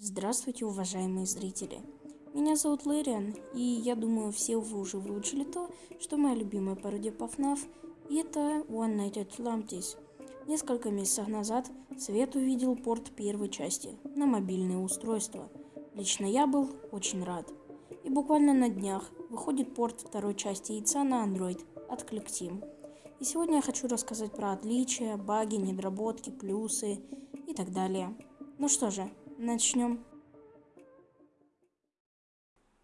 Здравствуйте, уважаемые зрители! Меня зовут Лэриан, и я думаю, все вы уже выучили то, что моя любимая пародия по FNAF – это One Night at Atlantis. Несколько месяцев назад Свет увидел порт первой части на мобильное устройство. Лично я был очень рад. И буквально на днях выходит порт второй части яйца на Android от ClickTeam. И сегодня я хочу рассказать про отличия, баги, недоработки, плюсы и так далее. Ну что же, начнем.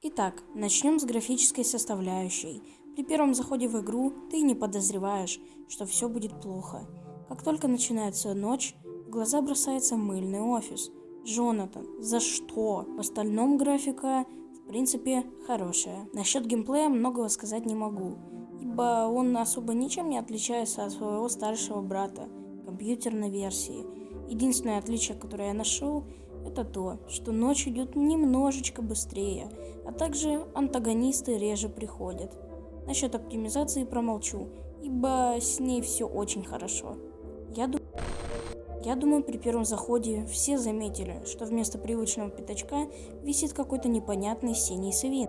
Итак, начнем с графической составляющей. При первом заходе в игру ты не подозреваешь, что все будет плохо. Как только начинается ночь, в глаза бросается мыльный офис. Джонатан, за что? В остальном графика, в принципе, хорошая. Насчет геймплея многого сказать не могу, ибо он особо ничем не отличается от своего старшего брата компьютерной версии. Единственное отличие, которое я нашел, это то, что ночь идет немножечко быстрее, а также антагонисты реже приходят. Насчет оптимизации промолчу, ибо с ней все очень хорошо. Я, ду... Я думаю, при первом заходе все заметили, что вместо привычного пятачка висит какой-то непонятный синий свин.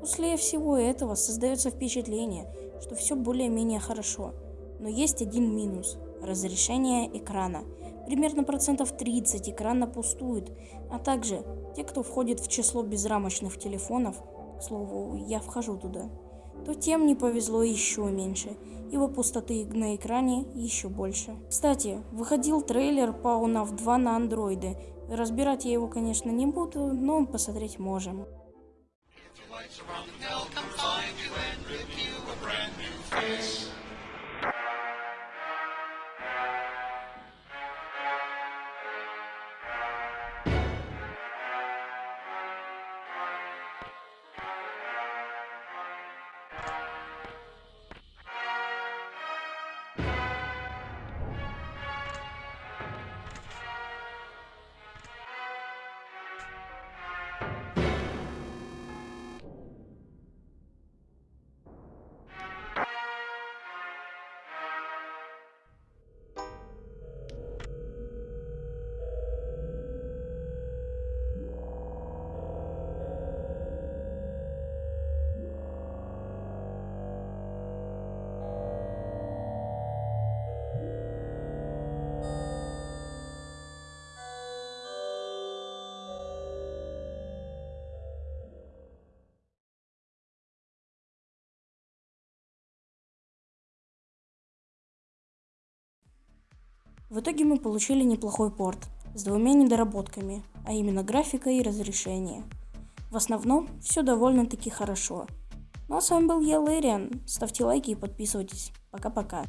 После всего этого создается впечатление, что все более-менее хорошо. Но есть один минус – разрешение экрана – примерно процентов 30 экрана пустует, а также те, кто входит в число безрамочных телефонов, к слову, я вхожу туда, то тем не повезло еще меньше, ибо пустоты на экране еще больше. Кстати, выходил трейлер по UNAV 2 на андроиды. Разбирать я его, конечно, не буду, но посмотреть можем. В итоге мы получили неплохой порт с двумя недоработками, а именно графика и разрешение. В основном все довольно-таки хорошо. Ну а с вами был я, Лэриан. Ставьте лайки и подписывайтесь. Пока-пока.